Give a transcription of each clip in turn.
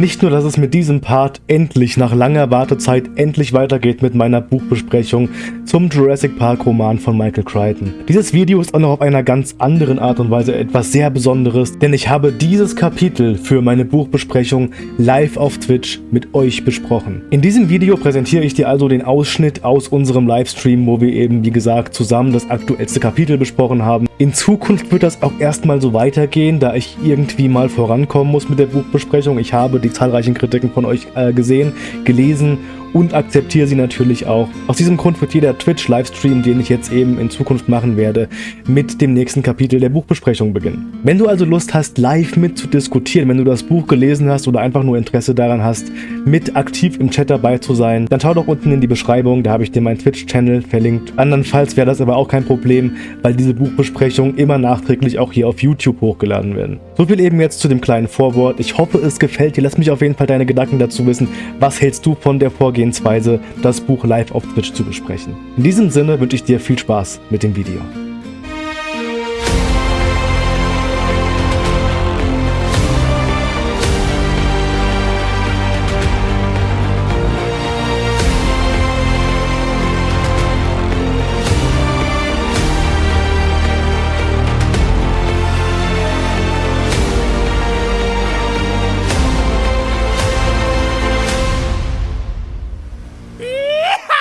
Nicht nur, dass es mit diesem Part endlich nach langer Wartezeit endlich weitergeht mit meiner Buchbesprechung zum Jurassic Park Roman von Michael Crichton. Dieses Video ist auch noch auf einer ganz anderen Art und Weise etwas sehr Besonderes, denn ich habe dieses Kapitel für meine Buchbesprechung live auf Twitch mit euch besprochen. In diesem Video präsentiere ich dir also den Ausschnitt aus unserem Livestream, wo wir eben, wie gesagt, zusammen das aktuellste Kapitel besprochen haben. In Zukunft wird das auch erstmal so weitergehen, da ich irgendwie mal vorankommen muss mit der Buchbesprechung. Ich habe die zahlreichen Kritiken von euch äh, gesehen, gelesen und akzeptiere sie natürlich auch. Aus diesem Grund wird jeder Twitch-Livestream, den ich jetzt eben in Zukunft machen werde, mit dem nächsten Kapitel der Buchbesprechung beginnen. Wenn du also Lust hast, live mit zu diskutieren, wenn du das Buch gelesen hast oder einfach nur Interesse daran hast, mit aktiv im Chat dabei zu sein, dann schau doch unten in die Beschreibung, da habe ich dir meinen Twitch-Channel verlinkt. Andernfalls wäre das aber auch kein Problem, weil diese Buchbesprechungen immer nachträglich auch hier auf YouTube hochgeladen werden. So viel eben jetzt zu dem kleinen Vorwort. Ich hoffe, es gefällt dir. Lass mich auf jeden Fall deine Gedanken dazu wissen. Was hältst du von der Vorgehensweise? Vorgehensweise, das Buch live auf Twitch zu besprechen. In diesem Sinne wünsche ich dir viel Spaß mit dem Video.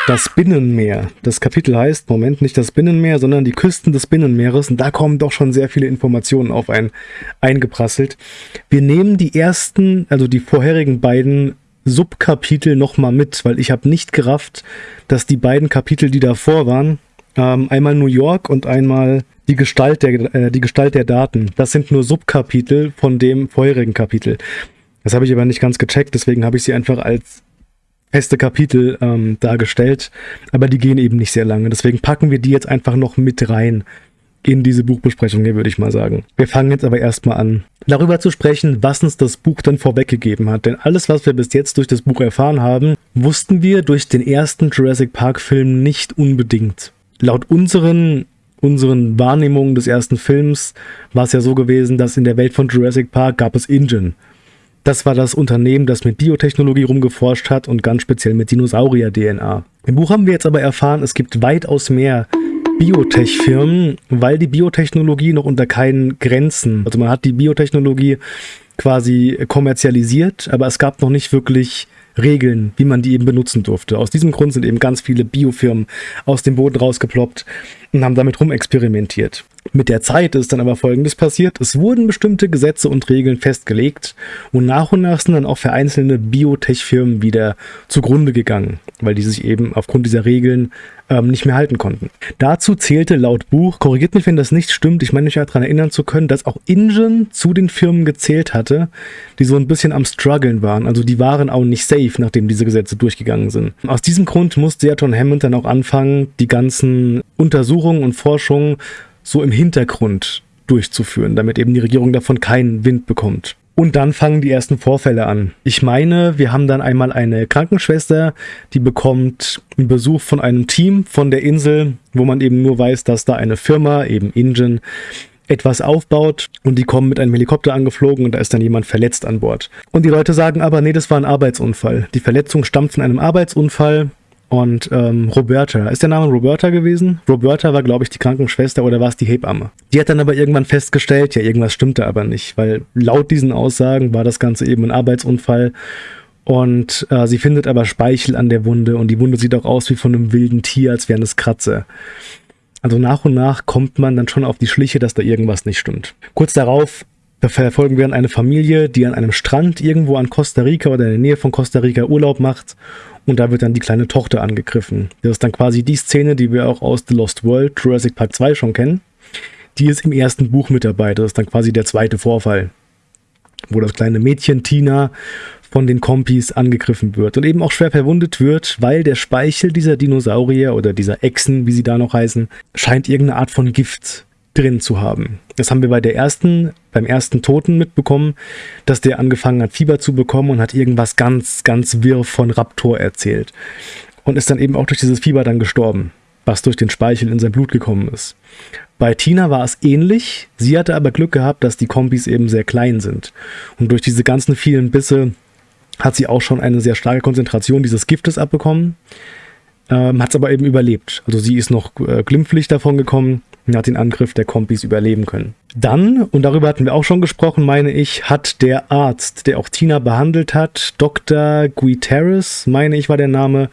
Das Binnenmeer. Das Kapitel heißt, Moment, nicht das Binnenmeer, sondern die Küsten des Binnenmeeres. Und da kommen doch schon sehr viele Informationen auf einen eingeprasselt. Wir nehmen die ersten, also die vorherigen beiden Subkapitel nochmal mit, weil ich habe nicht gerafft, dass die beiden Kapitel, die davor waren, ähm, einmal New York und einmal die Gestalt, der, äh, die Gestalt der Daten, das sind nur Subkapitel von dem vorherigen Kapitel. Das habe ich aber nicht ganz gecheckt, deswegen habe ich sie einfach als feste Kapitel ähm, dargestellt, aber die gehen eben nicht sehr lange. Deswegen packen wir die jetzt einfach noch mit rein in diese Buchbesprechung hier, würde ich mal sagen. Wir fangen jetzt aber erstmal an, darüber zu sprechen, was uns das Buch dann vorweggegeben hat. Denn alles, was wir bis jetzt durch das Buch erfahren haben, wussten wir durch den ersten Jurassic Park Film nicht unbedingt. Laut unseren unseren Wahrnehmungen des ersten Films war es ja so gewesen, dass in der Welt von Jurassic Park gab es Ingen. Das war das Unternehmen, das mit Biotechnologie rumgeforscht hat und ganz speziell mit Dinosaurier-DNA. Im Buch haben wir jetzt aber erfahren, es gibt weitaus mehr Biotech-Firmen, weil die Biotechnologie noch unter keinen Grenzen, also man hat die Biotechnologie quasi kommerzialisiert, aber es gab noch nicht wirklich Regeln, wie man die eben benutzen durfte. Aus diesem Grund sind eben ganz viele Biofirmen aus dem Boden rausgeploppt und haben damit rumexperimentiert. Mit der Zeit ist dann aber Folgendes passiert. Es wurden bestimmte Gesetze und Regeln festgelegt und nach und nach sind dann auch für einzelne Biotech-Firmen wieder zugrunde gegangen, weil die sich eben aufgrund dieser Regeln ähm, nicht mehr halten konnten. Dazu zählte laut Buch, korrigiert mich, wenn das nicht stimmt, ich meine mich ja daran erinnern zu können, dass auch Ingen zu den Firmen gezählt hatte, die so ein bisschen am struggeln waren. Also die waren auch nicht safe, nachdem diese Gesetze durchgegangen sind. Aus diesem Grund musste ja John Hammond dann auch anfangen, die ganzen Untersuchungen und Forschungen so im Hintergrund durchzuführen, damit eben die Regierung davon keinen Wind bekommt. Und dann fangen die ersten Vorfälle an. Ich meine, wir haben dann einmal eine Krankenschwester, die bekommt einen Besuch von einem Team von der Insel, wo man eben nur weiß, dass da eine Firma, eben Ingen, etwas aufbaut und die kommen mit einem Helikopter angeflogen und da ist dann jemand verletzt an Bord. Und die Leute sagen aber, nee, das war ein Arbeitsunfall. Die Verletzung stammt von einem Arbeitsunfall und ähm, Roberta, ist der Name Roberta gewesen? Roberta war, glaube ich, die Krankenschwester oder war es die Hebamme? Die hat dann aber irgendwann festgestellt, ja, irgendwas stimmte aber nicht, weil laut diesen Aussagen war das Ganze eben ein Arbeitsunfall und äh, sie findet aber Speichel an der Wunde und die Wunde sieht auch aus wie von einem wilden Tier, als wären es Kratze. Also nach und nach kommt man dann schon auf die Schliche, dass da irgendwas nicht stimmt. Kurz darauf verfolgen wir dann eine Familie, die an einem Strand irgendwo an Costa Rica oder in der Nähe von Costa Rica Urlaub macht und da wird dann die kleine Tochter angegriffen. Das ist dann quasi die Szene, die wir auch aus The Lost World, Jurassic Park 2 schon kennen. Die ist im ersten Buch mit dabei. Das ist dann quasi der zweite Vorfall. Wo das kleine Mädchen Tina von den Kompis angegriffen wird und eben auch schwer verwundet wird, weil der Speichel dieser Dinosaurier oder dieser Echsen, wie sie da noch heißen, scheint irgendeine Art von Gift drin zu haben. Das haben wir bei der ersten, beim ersten Toten mitbekommen, dass der angefangen hat, Fieber zu bekommen und hat irgendwas ganz, ganz wirr von Raptor erzählt. Und ist dann eben auch durch dieses Fieber dann gestorben, was durch den Speichel in sein Blut gekommen ist. Bei Tina war es ähnlich, sie hatte aber Glück gehabt, dass die Kombis eben sehr klein sind. Und durch diese ganzen vielen Bisse hat sie auch schon eine sehr starke Konzentration dieses Giftes abbekommen, ähm, hat es aber eben überlebt. Also sie ist noch äh, glimpflich davon gekommen hat den Angriff der Kompis überleben können. Dann, und darüber hatten wir auch schon gesprochen, meine ich, hat der Arzt, der auch Tina behandelt hat, Dr. Guiteres, meine ich war der Name,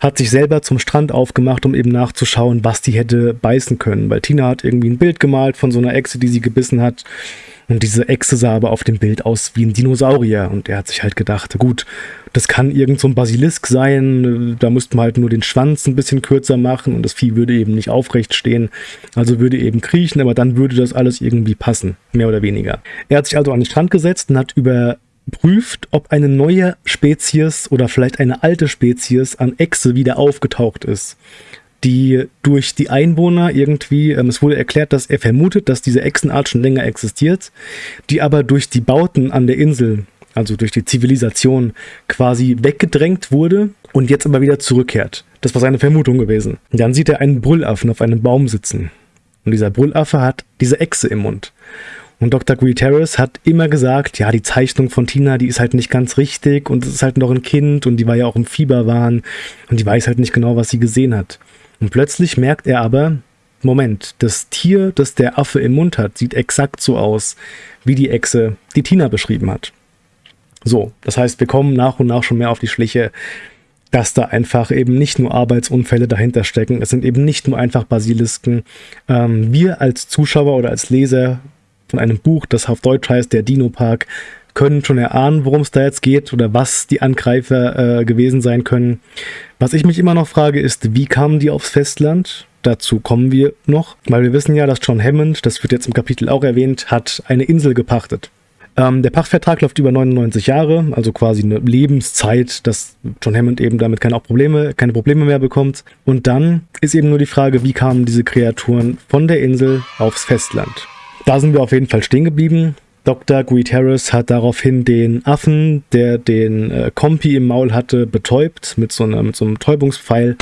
hat sich selber zum Strand aufgemacht, um eben nachzuschauen, was die hätte beißen können. Weil Tina hat irgendwie ein Bild gemalt von so einer Echse, die sie gebissen hat. Und diese Echse sah aber auf dem Bild aus wie ein Dinosaurier. Und er hat sich halt gedacht, gut, das kann irgend so ein Basilisk sein. Da müsste man halt nur den Schwanz ein bisschen kürzer machen und das Vieh würde eben nicht aufrecht stehen. Also würde eben kriechen, aber dann würde das alles irgendwie passen, mehr oder weniger. Er hat sich also an den Strand gesetzt und hat überprüft, ob eine neue Spezies oder vielleicht eine alte Spezies an Echse wieder aufgetaucht ist die durch die Einwohner irgendwie, ähm, es wurde erklärt, dass er vermutet, dass diese Echsenart schon länger existiert, die aber durch die Bauten an der Insel also durch die Zivilisation, quasi weggedrängt wurde und jetzt aber wieder zurückkehrt. Das war seine Vermutung gewesen. dann sieht er einen Brüllaffen auf einem Baum sitzen. Und dieser Brüllaffe hat diese Echse im Mund. Und Dr. Guiterres hat immer gesagt, ja, die Zeichnung von Tina, die ist halt nicht ganz richtig und es ist halt noch ein Kind und die war ja auch im Fieberwahn und die weiß halt nicht genau, was sie gesehen hat. Und plötzlich merkt er aber, Moment, das Tier, das der Affe im Mund hat, sieht exakt so aus, wie die Echse, die Tina beschrieben hat. So, das heißt, wir kommen nach und nach schon mehr auf die Schliche, dass da einfach eben nicht nur Arbeitsunfälle dahinter stecken. Es sind eben nicht nur einfach Basilisken. Ähm, wir als Zuschauer oder als Leser von einem Buch, das auf Deutsch heißt Der Dino Park, können schon erahnen, worum es da jetzt geht oder was die Angreifer äh, gewesen sein können. Was ich mich immer noch frage, ist, wie kamen die aufs Festland? Dazu kommen wir noch, weil wir wissen ja, dass John Hammond, das wird jetzt im Kapitel auch erwähnt, hat eine Insel gepachtet. Ähm, der Pachtvertrag läuft über 99 Jahre, also quasi eine Lebenszeit, dass John Hammond eben damit keine, auch Probleme, keine Probleme mehr bekommt. Und dann ist eben nur die Frage, wie kamen diese Kreaturen von der Insel aufs Festland? Da sind wir auf jeden Fall stehen geblieben. Dr. Guiterres hat daraufhin den Affen, der den äh, Kompi im Maul hatte, betäubt mit so, einer, mit so einem Täubungspfeil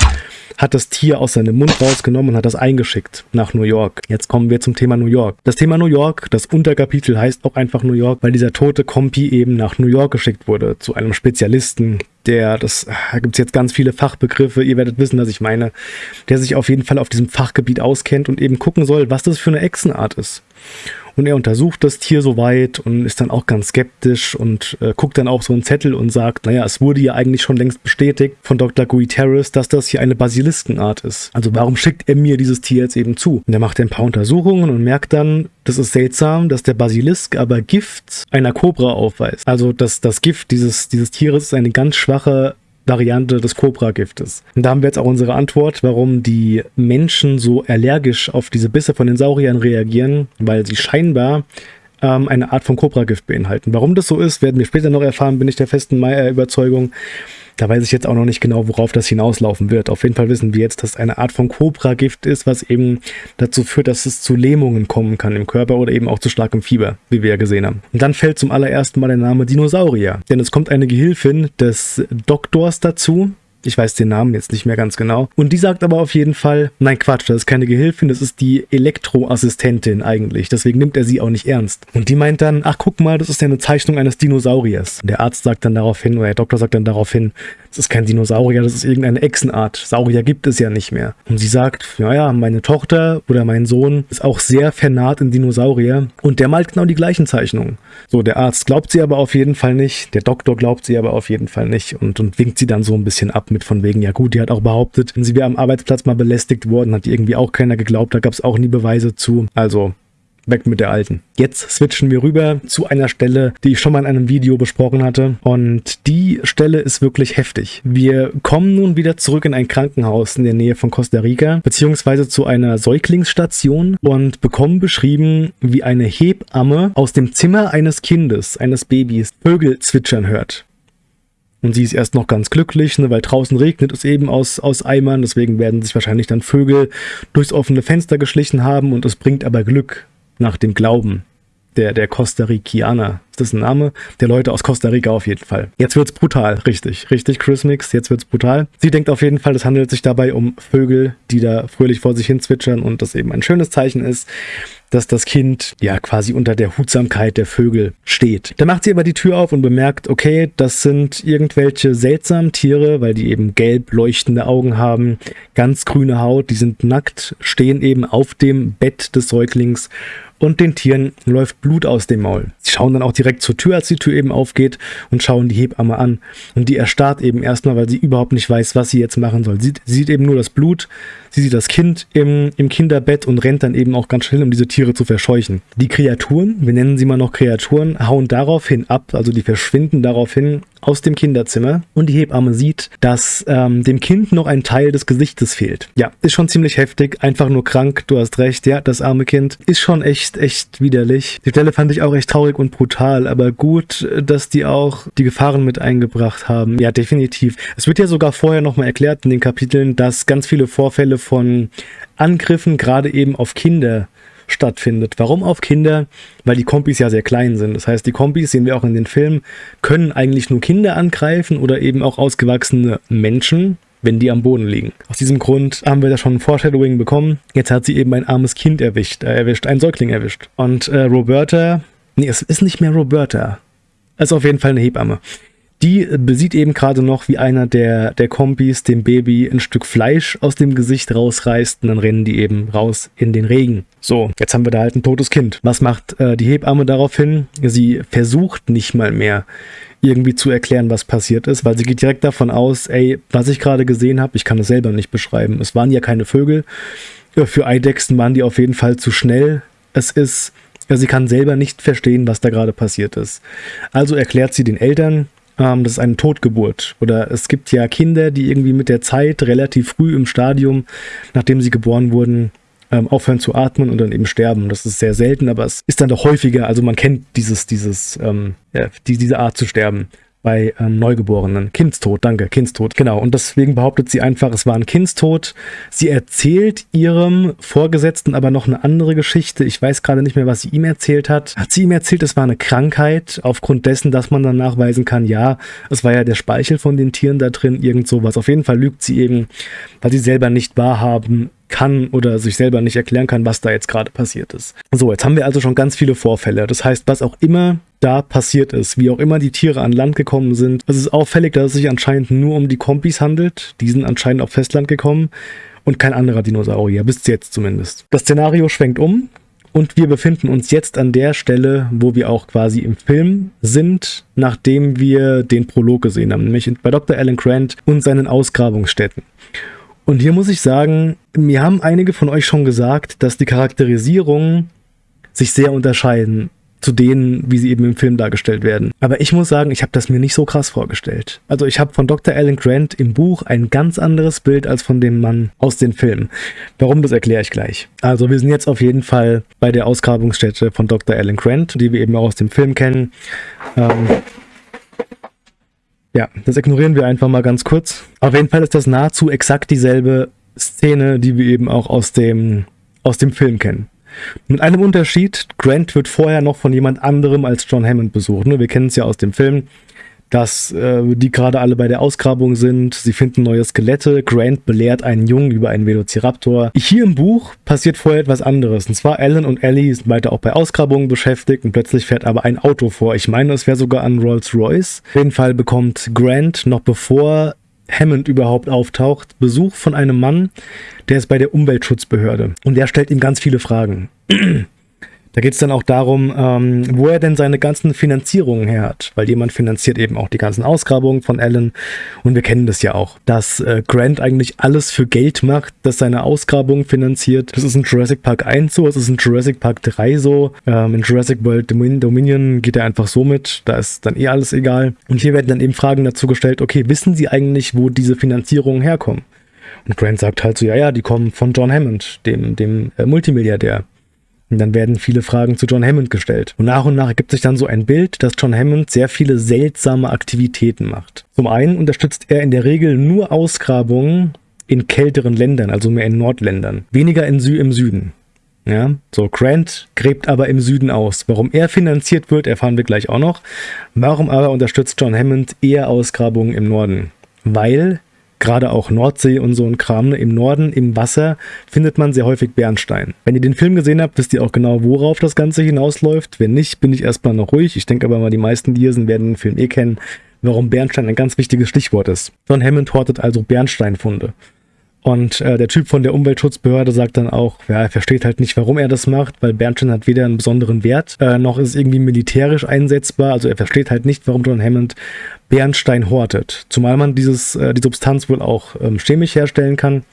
hat das Tier aus seinem Mund rausgenommen und hat das eingeschickt nach New York. Jetzt kommen wir zum Thema New York. Das Thema New York, das Unterkapitel heißt auch einfach New York, weil dieser tote Kompi eben nach New York geschickt wurde, zu einem Spezialisten, der, das, da gibt es jetzt ganz viele Fachbegriffe, ihr werdet wissen, was ich meine, der sich auf jeden Fall auf diesem Fachgebiet auskennt und eben gucken soll, was das für eine Echsenart ist. Und er untersucht das Tier soweit und ist dann auch ganz skeptisch und äh, guckt dann auf so einen Zettel und sagt, naja, es wurde ja eigentlich schon längst bestätigt von Dr. Guiterres, dass das hier eine Basiliskenart ist. Also warum schickt er mir dieses Tier jetzt eben zu? Und er macht ein paar Untersuchungen und merkt dann, das ist seltsam, dass der Basilisk aber Gift einer Kobra aufweist. Also das, das Gift dieses, dieses Tieres ist eine ganz schwache Variante des Cobra-Giftes. Und da haben wir jetzt auch unsere Antwort, warum die Menschen so allergisch auf diese Bisse von den Sauriern reagieren, weil sie scheinbar ähm, eine Art von Cobra-Gift beinhalten. Warum das so ist, werden wir später noch erfahren, bin ich der festen Überzeugung. Da weiß ich jetzt auch noch nicht genau, worauf das hinauslaufen wird. Auf jeden Fall wissen wir jetzt, dass es eine Art von Cobra-Gift ist, was eben dazu führt, dass es zu Lähmungen kommen kann im Körper oder eben auch zu starkem Fieber, wie wir ja gesehen haben. Und dann fällt zum allerersten Mal der Name Dinosaurier. Denn es kommt eine Gehilfin des Doktors dazu, ich weiß den Namen jetzt nicht mehr ganz genau. Und die sagt aber auf jeden Fall, nein Quatsch, das ist keine Gehilfin, das ist die Elektroassistentin eigentlich. Deswegen nimmt er sie auch nicht ernst. Und die meint dann, ach guck mal, das ist ja eine Zeichnung eines Dinosauriers. Und der Arzt sagt dann daraufhin, oder der Doktor sagt dann daraufhin, das ist kein Dinosaurier, das ist irgendeine Echsenart. Saurier gibt es ja nicht mehr. Und sie sagt, naja, meine Tochter oder mein Sohn ist auch sehr vernarrt in Dinosaurier. Und der malt genau die gleichen Zeichnungen. So, der Arzt glaubt sie aber auf jeden Fall nicht. Der Doktor glaubt sie aber auf jeden Fall nicht und, und winkt sie dann so ein bisschen ab mit von wegen, ja gut, die hat auch behauptet, sie wäre am Arbeitsplatz mal belästigt worden, hat irgendwie auch keiner geglaubt, da gab es auch nie Beweise zu. Also weg mit der alten. Jetzt switchen wir rüber zu einer Stelle, die ich schon mal in einem Video besprochen hatte. Und die Stelle ist wirklich heftig. Wir kommen nun wieder zurück in ein Krankenhaus in der Nähe von Costa Rica, beziehungsweise zu einer Säuglingsstation und bekommen beschrieben, wie eine Hebamme aus dem Zimmer eines Kindes, eines Babys, Vögel zwitschern hört. Und sie ist erst noch ganz glücklich, ne, weil draußen regnet es eben aus, aus Eimern. Deswegen werden sich wahrscheinlich dann Vögel durchs offene Fenster geschlichen haben und es bringt aber Glück nach dem Glauben der, der Costa Ricaner. Ist das ein Name? Der Leute aus Costa Rica auf jeden Fall. Jetzt wird's brutal, richtig. Richtig, Chris Mix, jetzt wird's brutal. Sie denkt auf jeden Fall, es handelt sich dabei um Vögel, die da fröhlich vor sich hin zwitschern und das eben ein schönes Zeichen ist dass das Kind ja quasi unter der Hutsamkeit der Vögel steht. Da macht sie aber die Tür auf und bemerkt, okay, das sind irgendwelche seltsamen Tiere, weil die eben gelb leuchtende Augen haben, ganz grüne Haut, die sind nackt, stehen eben auf dem Bett des Säuglings und den Tieren läuft Blut aus dem Maul. Sie schauen dann auch direkt zur Tür, als die Tür eben aufgeht und schauen die Hebamme an. Und die erstarrt eben erstmal, weil sie überhaupt nicht weiß, was sie jetzt machen soll. Sie, sie sieht eben nur das Blut, sie sieht das Kind im, im Kinderbett und rennt dann eben auch ganz schnell, um diese Tiere zu verscheuchen. Die Kreaturen, wir nennen sie mal noch Kreaturen, hauen daraufhin ab, also die verschwinden daraufhin aus dem Kinderzimmer und die Hebamme sieht, dass ähm, dem Kind noch ein Teil des Gesichtes fehlt. Ja, ist schon ziemlich heftig, einfach nur krank, du hast recht, ja, das arme Kind ist schon echt, echt widerlich. Die Stelle fand ich auch echt traurig und brutal, aber gut, dass die auch die Gefahren mit eingebracht haben. Ja, definitiv. Es wird ja sogar vorher nochmal erklärt in den Kapiteln, dass ganz viele Vorfälle von Angriffen gerade eben auf Kinder stattfindet. Warum auf Kinder? Weil die Kompis ja sehr klein sind. Das heißt, die Kompis, sehen wir auch in den Filmen, können eigentlich nur Kinder angreifen oder eben auch ausgewachsene Menschen, wenn die am Boden liegen. Aus diesem Grund haben wir da schon ein Foreshadowing bekommen. Jetzt hat sie eben ein armes Kind erwischt, äh, erwischt, ein Säugling erwischt. Und äh, Roberta, nee, es ist nicht mehr Roberta. Es ist auf jeden Fall eine Hebamme. Die besieht eben gerade noch, wie einer der, der Kompis dem Baby ein Stück Fleisch aus dem Gesicht rausreißt und dann rennen die eben raus in den Regen. So, jetzt haben wir da halt ein totes Kind. Was macht äh, die Hebamme daraufhin? Sie versucht nicht mal mehr irgendwie zu erklären, was passiert ist, weil sie geht direkt davon aus, ey, was ich gerade gesehen habe, ich kann es selber nicht beschreiben. Es waren ja keine Vögel. Für Eidechsen waren die auf jeden Fall zu schnell. Es ist, sie kann selber nicht verstehen, was da gerade passiert ist. Also erklärt sie den Eltern, ähm, das ist eine Totgeburt. Oder es gibt ja Kinder, die irgendwie mit der Zeit relativ früh im Stadium, nachdem sie geboren wurden, ähm, aufhören zu atmen und dann eben sterben. Das ist sehr selten, aber es ist dann doch häufiger. Also man kennt dieses, dieses, ähm, ja, die, diese Art zu sterben bei ähm, Neugeborenen. Kindstod, danke, Kindstod. Genau, und deswegen behauptet sie einfach, es war ein Kindstod. Sie erzählt ihrem Vorgesetzten aber noch eine andere Geschichte. Ich weiß gerade nicht mehr, was sie ihm erzählt hat. Hat sie ihm erzählt, es war eine Krankheit, aufgrund dessen, dass man dann nachweisen kann, ja, es war ja der Speichel von den Tieren da drin, irgend sowas. Auf jeden Fall lügt sie eben, weil sie selber nicht wahrhaben kann oder sich selber nicht erklären kann, was da jetzt gerade passiert ist. So, jetzt haben wir also schon ganz viele Vorfälle. Das heißt, was auch immer da passiert ist, wie auch immer die Tiere an Land gekommen sind. Es ist auffällig, dass es sich anscheinend nur um die Kompis handelt. Die sind anscheinend auf Festland gekommen und kein anderer Dinosaurier, bis jetzt zumindest. Das Szenario schwenkt um und wir befinden uns jetzt an der Stelle, wo wir auch quasi im Film sind, nachdem wir den Prolog gesehen haben, nämlich bei Dr. Alan Grant und seinen Ausgrabungsstätten. Und hier muss ich sagen, mir haben einige von euch schon gesagt, dass die Charakterisierungen sich sehr unterscheiden zu denen, wie sie eben im Film dargestellt werden. Aber ich muss sagen, ich habe das mir nicht so krass vorgestellt. Also ich habe von Dr. Alan Grant im Buch ein ganz anderes Bild als von dem Mann aus den Filmen. Warum, das erkläre ich gleich. Also wir sind jetzt auf jeden Fall bei der Ausgrabungsstätte von Dr. Alan Grant, die wir eben auch aus dem Film kennen. Ähm, ja, das ignorieren wir einfach mal ganz kurz. Auf jeden Fall ist das nahezu exakt dieselbe Szene, die wir eben auch aus dem, aus dem Film kennen. Mit einem Unterschied, Grant wird vorher noch von jemand anderem als John Hammond besucht. Ne? Wir kennen es ja aus dem Film dass äh, die gerade alle bei der Ausgrabung sind. Sie finden neue Skelette. Grant belehrt einen Jungen über einen Velociraptor. Hier im Buch passiert vorher etwas anderes. Und zwar Alan und Ellie sind weiter auch bei Ausgrabungen beschäftigt und plötzlich fährt aber ein Auto vor. Ich meine, es wäre sogar ein Rolls-Royce. Auf jeden Fall bekommt Grant noch bevor Hammond überhaupt auftaucht, Besuch von einem Mann, der ist bei der Umweltschutzbehörde. Und der stellt ihm ganz viele Fragen. Da geht es dann auch darum, ähm, wo er denn seine ganzen Finanzierungen her hat, weil jemand finanziert eben auch die ganzen Ausgrabungen von Alan und wir kennen das ja auch, dass äh, Grant eigentlich alles für Geld macht, das seine Ausgrabungen finanziert. Das ist in Jurassic Park 1 so, es ist in Jurassic Park 3 so, ähm, in Jurassic World Dominion geht er einfach so mit, da ist dann eh alles egal. Und hier werden dann eben Fragen dazu gestellt, okay, wissen Sie eigentlich, wo diese Finanzierungen herkommen? Und Grant sagt halt so, ja, ja, die kommen von John Hammond, dem, dem äh, Multimilliardär. Und dann werden viele Fragen zu John Hammond gestellt. Und nach und nach ergibt sich dann so ein Bild, dass John Hammond sehr viele seltsame Aktivitäten macht. Zum einen unterstützt er in der Regel nur Ausgrabungen in kälteren Ländern, also mehr in Nordländern, weniger in Sü im Süden. Ja, so Grant gräbt aber im Süden aus. Warum er finanziert wird, erfahren wir gleich auch noch. Warum aber unterstützt John Hammond eher Ausgrabungen im Norden? Weil gerade auch Nordsee und so ein Kram, ne, im Norden, im Wasser, findet man sehr häufig Bernstein. Wenn ihr den Film gesehen habt, wisst ihr auch genau, worauf das Ganze hinausläuft. Wenn nicht, bin ich erstmal noch ruhig. Ich denke aber mal, die meisten, die hier sind, werden den Film eh kennen, warum Bernstein ein ganz wichtiges Stichwort ist. John Hammond hortet also Bernsteinfunde. Und äh, der Typ von der Umweltschutzbehörde sagt dann auch, ja, er versteht halt nicht, warum er das macht, weil Bernstein hat weder einen besonderen Wert, äh, noch ist irgendwie militärisch einsetzbar. Also er versteht halt nicht, warum John Hammond Bernstein hortet. Zumal man dieses, äh, die Substanz wohl auch ähm, chemisch herstellen kann.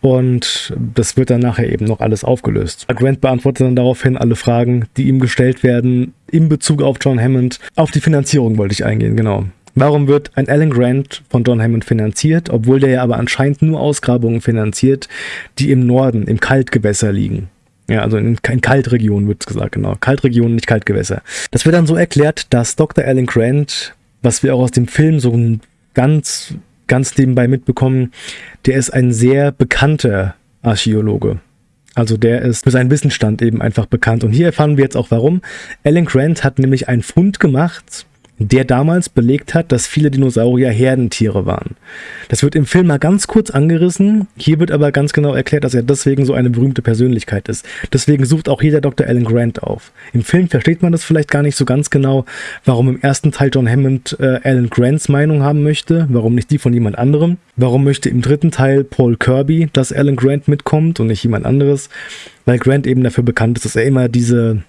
Und das wird dann nachher eben noch alles aufgelöst. Grant beantwortet dann daraufhin alle Fragen, die ihm gestellt werden in Bezug auf John Hammond. Auf die Finanzierung wollte ich eingehen, genau. Warum wird ein Alan Grant von John Hammond finanziert, obwohl der ja aber anscheinend nur Ausgrabungen finanziert, die im Norden, im Kaltgewässer liegen? Ja, also in, in Kaltregionen wird es gesagt, genau. Kaltregionen, nicht Kaltgewässer. Das wird dann so erklärt, dass Dr. Alan Grant, was wir auch aus dem Film so ganz, ganz nebenbei mitbekommen, der ist ein sehr bekannter Archäologe. Also der ist für seinen Wissensstand eben einfach bekannt. Und hier erfahren wir jetzt auch warum. Alan Grant hat nämlich einen Fund gemacht, der damals belegt hat, dass viele Dinosaurier Herdentiere waren. Das wird im Film mal ganz kurz angerissen, hier wird aber ganz genau erklärt, dass er deswegen so eine berühmte Persönlichkeit ist. Deswegen sucht auch jeder Dr. Alan Grant auf. Im Film versteht man das vielleicht gar nicht so ganz genau, warum im ersten Teil John Hammond äh, Alan Grants Meinung haben möchte, warum nicht die von jemand anderem. Warum möchte im dritten Teil Paul Kirby, dass Alan Grant mitkommt und nicht jemand anderes, weil Grant eben dafür bekannt ist, dass er immer diese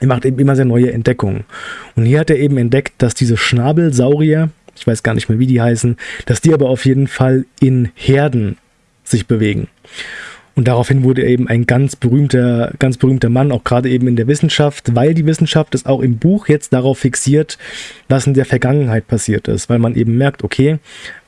er macht eben immer sehr neue Entdeckungen. Und hier hat er eben entdeckt, dass diese Schnabelsaurier, ich weiß gar nicht mehr, wie die heißen, dass die aber auf jeden Fall in Herden sich bewegen. Und daraufhin wurde er eben ein ganz berühmter, ganz berühmter Mann, auch gerade eben in der Wissenschaft, weil die Wissenschaft ist auch im Buch jetzt darauf fixiert, was in der Vergangenheit passiert ist, weil man eben merkt, okay,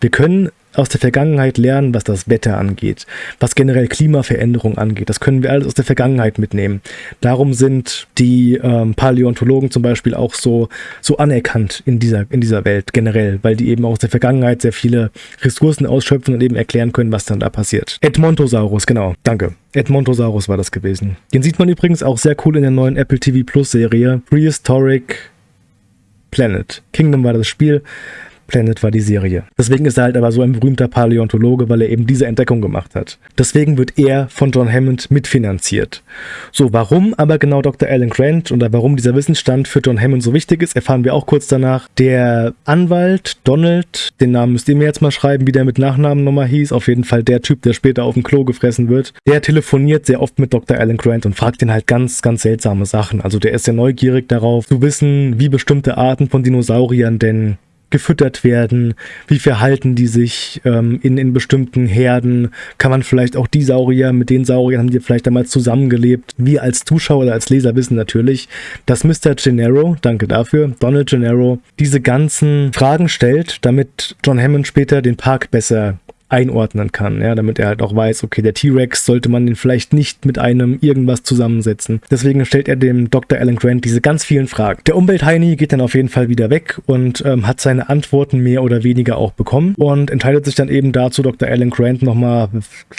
wir können aus der Vergangenheit lernen, was das Wetter angeht, was generell Klimaveränderung angeht. Das können wir alles aus der Vergangenheit mitnehmen. Darum sind die ähm, Paläontologen zum Beispiel auch so, so anerkannt in dieser, in dieser Welt generell, weil die eben auch aus der Vergangenheit sehr viele Ressourcen ausschöpfen und eben erklären können, was dann da passiert. Edmontosaurus, genau, danke. Edmontosaurus war das gewesen. Den sieht man übrigens auch sehr cool in der neuen Apple TV Plus Serie Prehistoric Planet. Kingdom war das Spiel. Planet war die Serie. Deswegen ist er halt aber so ein berühmter Paläontologe, weil er eben diese Entdeckung gemacht hat. Deswegen wird er von John Hammond mitfinanziert. So, warum aber genau Dr. Alan Grant oder warum dieser Wissensstand für John Hammond so wichtig ist, erfahren wir auch kurz danach. Der Anwalt Donald, den Namen müsst ihr mir jetzt mal schreiben, wie der mit Nachnamen nochmal hieß, auf jeden Fall der Typ, der später auf dem Klo gefressen wird, der telefoniert sehr oft mit Dr. Alan Grant und fragt ihn halt ganz, ganz seltsame Sachen. Also der ist sehr neugierig darauf zu wissen, wie bestimmte Arten von Dinosauriern denn gefüttert werden, wie verhalten die sich ähm, in, in bestimmten Herden, kann man vielleicht auch die Saurier, mit den Sauriern haben die vielleicht damals zusammengelebt. Wir als Zuschauer oder als Leser wissen natürlich, dass Mr. Gennaro, danke dafür, Donald Gennaro, diese ganzen Fragen stellt, damit John Hammond später den Park besser einordnen kann, ja, damit er halt auch weiß, okay, der T-Rex sollte man den vielleicht nicht mit einem irgendwas zusammensetzen. Deswegen stellt er dem Dr. Alan Grant diese ganz vielen Fragen. Der Umweltheini geht dann auf jeden Fall wieder weg und ähm, hat seine Antworten mehr oder weniger auch bekommen und entscheidet sich dann eben dazu, Dr. Alan Grant nochmal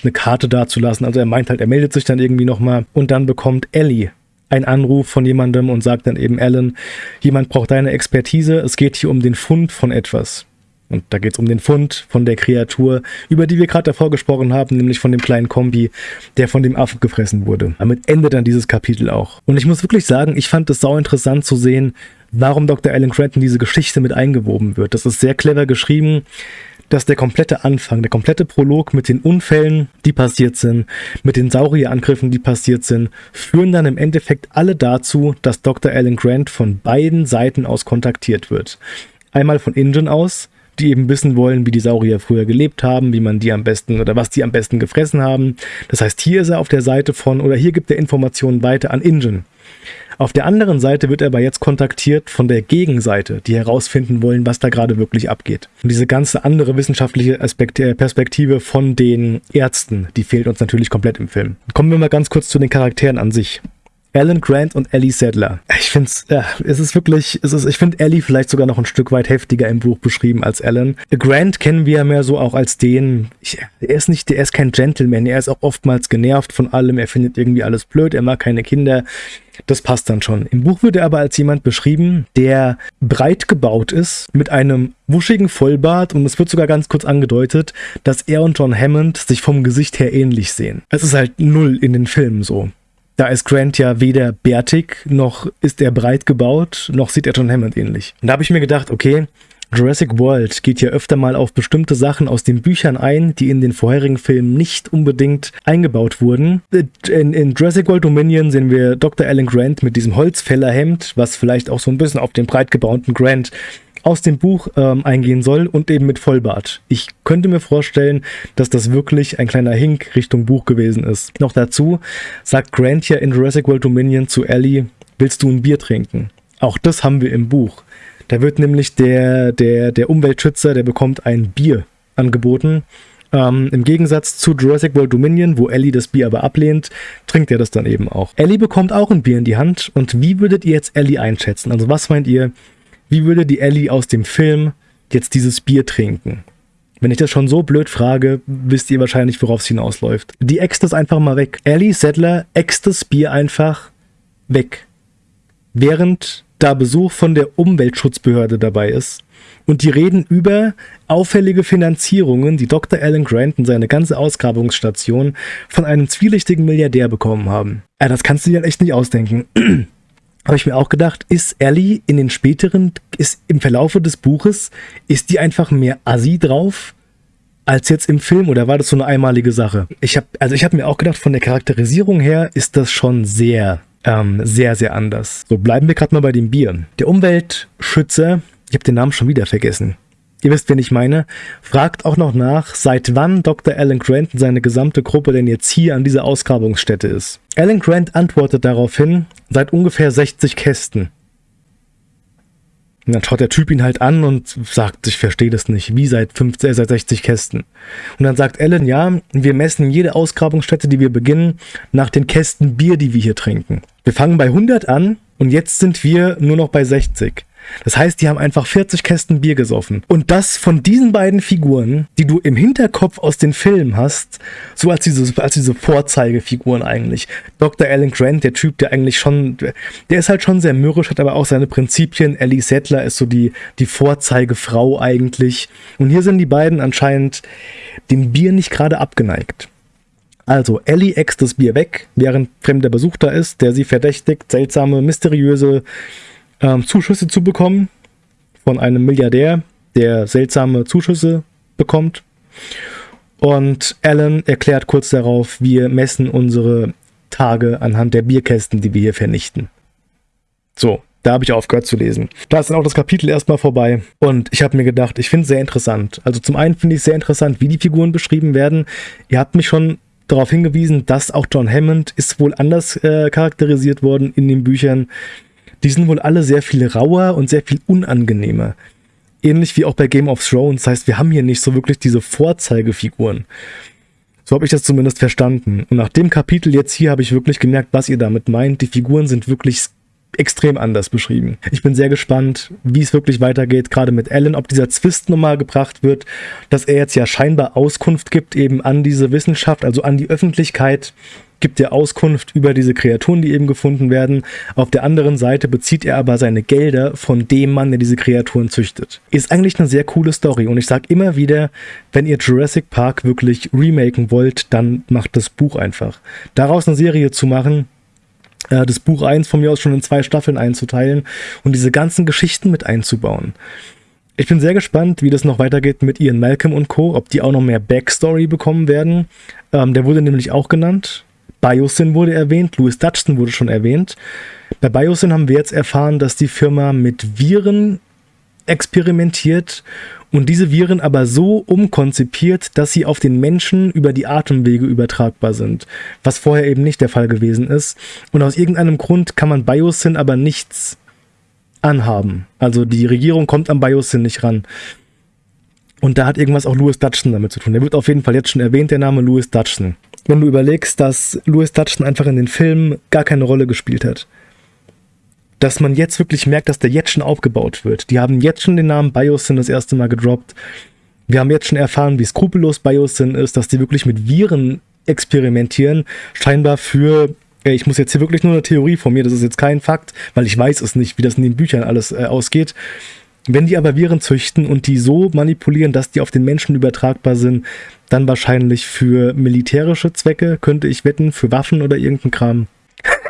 eine Karte dazulassen. Also er meint halt, er meldet sich dann irgendwie nochmal und dann bekommt Ellie ein Anruf von jemandem und sagt dann eben, Alan, jemand braucht deine Expertise, es geht hier um den Fund von etwas. Und da geht es um den Fund von der Kreatur, über die wir gerade davor gesprochen haben, nämlich von dem kleinen Kombi, der von dem Affen gefressen wurde. Damit endet dann dieses Kapitel auch. Und ich muss wirklich sagen, ich fand es sau interessant zu sehen, warum Dr. Alan Grant in diese Geschichte mit eingewoben wird. Das ist sehr clever geschrieben dass der komplette Anfang, der komplette Prolog mit den Unfällen, die passiert sind, mit den Saurierangriffen, die passiert sind, führen dann im Endeffekt alle dazu, dass Dr. Alan Grant von beiden Seiten aus kontaktiert wird. Einmal von Ingen aus, die eben wissen wollen, wie die Saurier früher gelebt haben, wie man die am besten oder was die am besten gefressen haben. Das heißt, hier ist er auf der Seite von oder hier gibt er Informationen weiter an Ingen. Auf der anderen Seite wird er aber jetzt kontaktiert von der Gegenseite, die herausfinden wollen, was da gerade wirklich abgeht. Und diese ganze andere wissenschaftliche Aspekt, äh, Perspektive von den Ärzten, die fehlt uns natürlich komplett im Film. Kommen wir mal ganz kurz zu den Charakteren an sich. Alan Grant und Ellie Sadler. Ich finde ja, es ist wirklich, es ist, ich finde Ellie vielleicht sogar noch ein Stück weit heftiger im Buch beschrieben als Alan. Grant kennen wir ja mehr so auch als den, ich, er ist nicht, er ist kein Gentleman, er ist auch oftmals genervt von allem, er findet irgendwie alles blöd, er mag keine Kinder. Das passt dann schon. Im Buch wird er aber als jemand beschrieben, der breit gebaut ist, mit einem wuschigen Vollbart und es wird sogar ganz kurz angedeutet, dass er und John Hammond sich vom Gesicht her ähnlich sehen. Es ist halt null in den Filmen so. Da ist Grant ja weder bärtig, noch ist er breit gebaut, noch sieht er John Hammond ähnlich. Und da habe ich mir gedacht, okay, Jurassic World geht ja öfter mal auf bestimmte Sachen aus den Büchern ein, die in den vorherigen Filmen nicht unbedingt eingebaut wurden. In, in Jurassic World Dominion sehen wir Dr. Alan Grant mit diesem Holzfällerhemd, was vielleicht auch so ein bisschen auf den breit gebauten Grant aus dem Buch ähm, eingehen soll und eben mit Vollbart. Ich könnte mir vorstellen, dass das wirklich ein kleiner Hink Richtung Buch gewesen ist. Noch dazu sagt Grant ja in Jurassic World Dominion zu Ellie, willst du ein Bier trinken? Auch das haben wir im Buch. Da wird nämlich der, der, der Umweltschützer, der bekommt ein Bier angeboten. Ähm, Im Gegensatz zu Jurassic World Dominion, wo Ellie das Bier aber ablehnt, trinkt er das dann eben auch. Ellie bekommt auch ein Bier in die Hand. Und wie würdet ihr jetzt Ellie einschätzen? Also was meint ihr, wie würde die Ellie aus dem Film jetzt dieses Bier trinken? Wenn ich das schon so blöd frage, wisst ihr wahrscheinlich, worauf es hinausläuft. Die äxt das einfach mal weg. Ellie Settler äxt das Bier einfach weg. Während da Besuch von der Umweltschutzbehörde dabei ist. Und die reden über auffällige Finanzierungen, die Dr. Alan Grant und seine ganze Ausgrabungsstation von einem zwielichtigen Milliardär bekommen haben. Ja, das kannst du dir halt echt nicht ausdenken. habe ich mir auch gedacht, ist Ellie in den späteren, ist im Verlaufe des Buches, ist die einfach mehr Assi drauf als jetzt im Film oder war das so eine einmalige Sache? Ich habe, also ich habe mir auch gedacht, von der Charakterisierung her ist das schon sehr, ähm, sehr, sehr anders. So bleiben wir gerade mal bei dem Bier. Der Umweltschützer, ich habe den Namen schon wieder vergessen ihr wisst, wen ich meine, fragt auch noch nach, seit wann Dr. Alan Grant und seine gesamte Gruppe denn jetzt hier an dieser Ausgrabungsstätte ist. Alan Grant antwortet daraufhin, seit ungefähr 60 Kästen. Und dann schaut der Typ ihn halt an und sagt, ich verstehe das nicht, wie seit, 50, äh, seit 60 Kästen. Und dann sagt Alan, ja, wir messen jede Ausgrabungsstätte, die wir beginnen, nach den Kästen Bier, die wir hier trinken. Wir fangen bei 100 an und jetzt sind wir nur noch bei 60. Das heißt, die haben einfach 40 Kästen Bier gesoffen. Und das von diesen beiden Figuren, die du im Hinterkopf aus den Filmen hast, so als diese, als diese Vorzeigefiguren eigentlich. Dr. Alan Grant, der Typ, der eigentlich schon, der ist halt schon sehr mürrisch, hat aber auch seine Prinzipien. Ellie Settler ist so die, die Vorzeigefrau eigentlich. Und hier sind die beiden anscheinend dem Bier nicht gerade abgeneigt. Also, Ellie äxt das Bier weg, während fremder Besuch da ist, der sie verdächtigt, seltsame, mysteriöse ähm, Zuschüsse zu bekommen von einem Milliardär, der seltsame Zuschüsse bekommt. Und Alan erklärt kurz darauf, wir messen unsere Tage anhand der Bierkästen, die wir hier vernichten. So, da habe ich aufgehört zu lesen. Da ist dann auch das Kapitel erstmal vorbei. Und ich habe mir gedacht, ich finde es sehr interessant. Also zum einen finde ich sehr interessant, wie die Figuren beschrieben werden. Ihr habt mich schon darauf hingewiesen, dass auch John Hammond ist wohl anders äh, charakterisiert worden in den Büchern die sind wohl alle sehr viel rauer und sehr viel unangenehmer. Ähnlich wie auch bei Game of Thrones. Das heißt, wir haben hier nicht so wirklich diese Vorzeigefiguren. So habe ich das zumindest verstanden. Und nach dem Kapitel jetzt hier habe ich wirklich gemerkt, was ihr damit meint. Die Figuren sind wirklich extrem anders beschrieben. Ich bin sehr gespannt, wie es wirklich weitergeht, gerade mit Alan, ob dieser Zwist nochmal gebracht wird, dass er jetzt ja scheinbar Auskunft gibt eben an diese Wissenschaft, also an die Öffentlichkeit, gibt er Auskunft über diese Kreaturen, die eben gefunden werden. Auf der anderen Seite bezieht er aber seine Gelder von dem Mann, der diese Kreaturen züchtet. Ist eigentlich eine sehr coole Story und ich sage immer wieder, wenn ihr Jurassic Park wirklich remaken wollt, dann macht das Buch einfach. Daraus eine Serie zu machen, äh, das Buch 1 von mir aus schon in zwei Staffeln einzuteilen und diese ganzen Geschichten mit einzubauen. Ich bin sehr gespannt, wie das noch weitergeht mit Ian Malcolm und Co., ob die auch noch mehr Backstory bekommen werden. Ähm, der wurde nämlich auch genannt. Biosyn wurde erwähnt, Louis Dutchton wurde schon erwähnt. Bei Biosyn haben wir jetzt erfahren, dass die Firma mit Viren experimentiert und diese Viren aber so umkonzipiert, dass sie auf den Menschen über die Atemwege übertragbar sind, was vorher eben nicht der Fall gewesen ist. Und aus irgendeinem Grund kann man Biosyn aber nichts anhaben. Also die Regierung kommt am Biosyn nicht ran. Und da hat irgendwas auch Louis Dutchton damit zu tun. Der wird auf jeden Fall jetzt schon erwähnt, der Name Louis Dutchton. Wenn du überlegst, dass Louis Dutton einfach in den Filmen gar keine Rolle gespielt hat. Dass man jetzt wirklich merkt, dass der jetzt schon aufgebaut wird. Die haben jetzt schon den Namen Biosyn das erste Mal gedroppt. Wir haben jetzt schon erfahren, wie skrupellos Biosyn ist, dass die wirklich mit Viren experimentieren, scheinbar für ich muss jetzt hier wirklich nur eine Theorie von mir, das ist jetzt kein Fakt, weil ich weiß es nicht, wie das in den Büchern alles äh, ausgeht. Wenn die aber Viren züchten und die so manipulieren, dass die auf den Menschen übertragbar sind, dann wahrscheinlich für militärische Zwecke, könnte ich wetten, für Waffen oder irgendein Kram.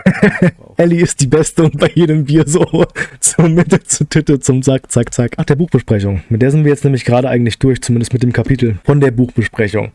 Ellie ist die Beste und bei jedem Bier so zum Mitte zu Titte zum Zack, Zack, Zack. Ach, der Buchbesprechung. Mit der sind wir jetzt nämlich gerade eigentlich durch, zumindest mit dem Kapitel von der Buchbesprechung.